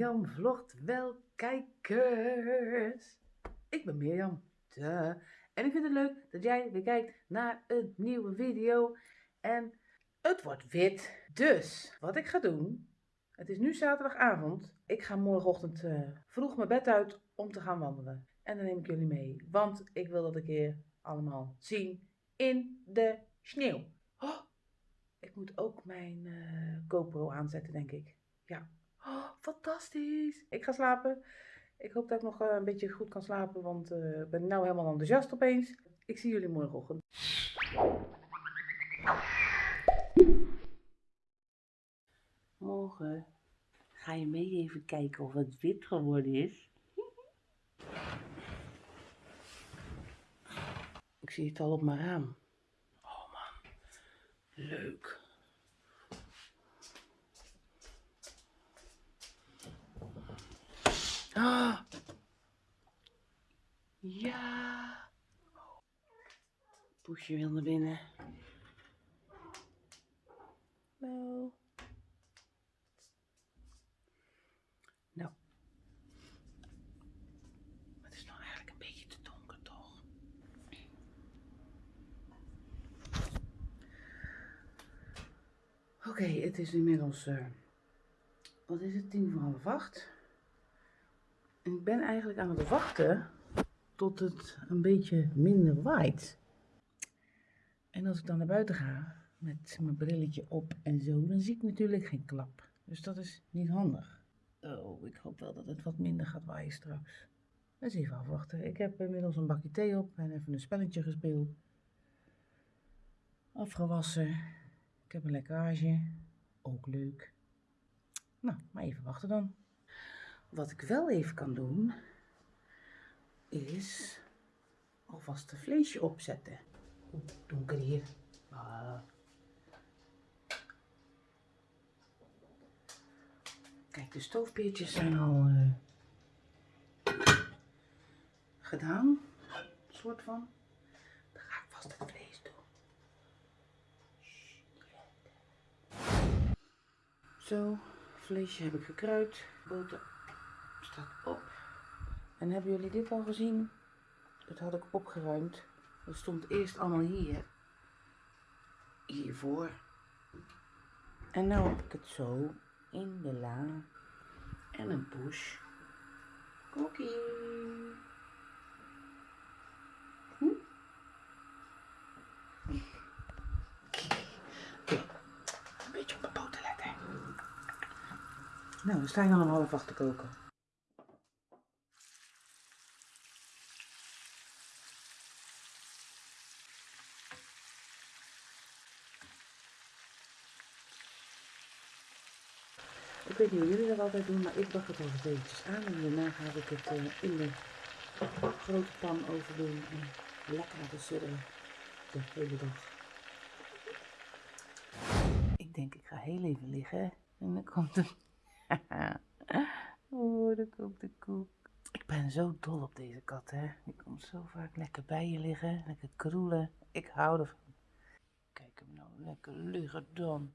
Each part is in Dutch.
Mirjam vlogt wel kijkers. Ik ben Mirjam. Duh. En ik vind het leuk dat jij weer kijkt naar een nieuwe video. En het wordt wit. Dus wat ik ga doen. Het is nu zaterdagavond. Ik ga morgenochtend eh, vroeg mijn bed uit om te gaan wandelen. En dan neem ik jullie mee. Want ik wil dat een keer allemaal zien in de sneeuw. Oh, ik moet ook mijn eh, GoPro aanzetten, denk ik. Ja. Oh, fantastisch. Ik ga slapen. Ik hoop dat ik nog eh, een beetje goed kan slapen, want eh, ik ben nou helemaal enthousiast opeens. Ik zie jullie morgenochtend. Morgen ga je mee even kijken of het wit geworden is. Ik zie het al op mijn raam. Oh man, leuk. Ah. Ja. Poesje wil naar binnen. Hallo. Nou. Het is nou eigenlijk een beetje te donker, toch? Oké, het is inmiddels, eh, wat is het, tien voor half acht. Ik ben eigenlijk aan het wachten tot het een beetje minder waait. En als ik dan naar buiten ga met mijn brilletje op en zo, dan zie ik natuurlijk geen klap. Dus dat is niet handig. Oh, ik hoop wel dat het wat minder gaat waaien straks. Dus even afwachten. Ik heb inmiddels een bakje thee op en even een spelletje gespeeld. Afgewassen. Ik heb een lekkage. Ook leuk. Nou, maar even wachten dan. Wat ik wel even kan doen, is alvast een vleesje opzetten. Oeh, donker hier. Ah. Kijk, de stoofpeertjes zijn al eh, gedaan, soort van. Dan ga ik vast het vlees doen. Zo, vleesje heb ik gekruid, boter op. En hebben jullie dit al gezien? Dat had ik opgeruimd. Dat stond eerst allemaal hier. Hiervoor. En nu heb ik het zo in de la. En een push. Cookie. Hm? Oké. Een beetje op mijn boter letten. Nou, we staan al om half acht te koken. Weet niet hoe jullie dat altijd doen, maar ik bak het even eventjes aan en daarna ga ik het eh, in de grote pan over doen en lekker laten sudderen de hele dag. Ik denk ik ga heel even liggen en dan komt de... oh, dan komt de koek. Ik ben zo dol op deze kat, hè. Die komt zo vaak lekker bij je liggen, lekker kroelen. Ik hou ervan. Kijk hem nou lekker liggen dan.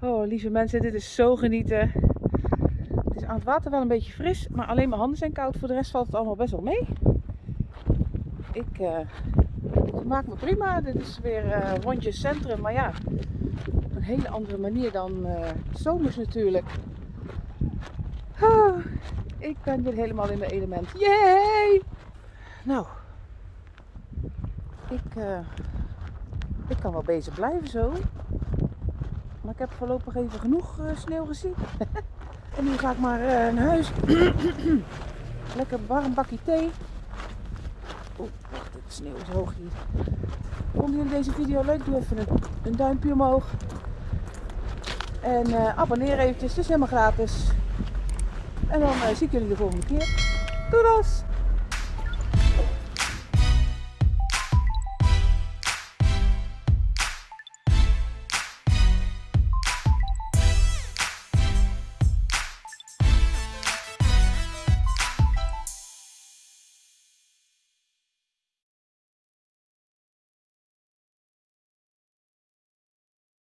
Oh, lieve mensen, dit is zo genieten. Het is aan het water wel een beetje fris, maar alleen mijn handen zijn koud. Voor de rest valt het allemaal best wel mee. Ik uh, maak me prima. Dit is weer uh, rondjes centrum, maar ja, op een hele andere manier dan uh, zomers natuurlijk. Ik ben weer helemaal in mijn element. Yay! Nou, ik, ik kan wel bezig blijven zo. Maar ik heb voorlopig even genoeg uh, sneeuw gezien. en nu ga ik maar uh, naar huis. Lekker warm bakje thee. Oeh, wacht, de sneeuw is hoog hier. Vonden jullie deze video leuk? Doe even een, duimpje omhoog. En abonneer eventjes, het is helemaal gratis. En dan zie ik jullie de volgende keer. Doei